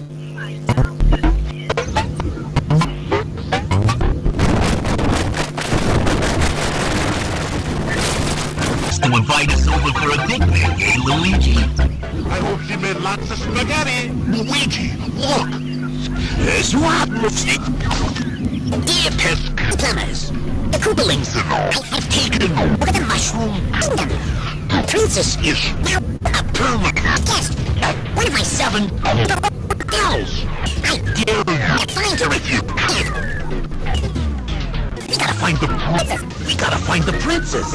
To invite us over for a picnic, eh, Luigi? I hope she made lots of spaghetti. Luigi, look! There's what, Luigi? Dear customers, the Koopalings, I have taken over the Mushroom Kingdom. Princess is now a permanent guest my seven. I dare you find her you. We gotta find the princess. We gotta find the princess.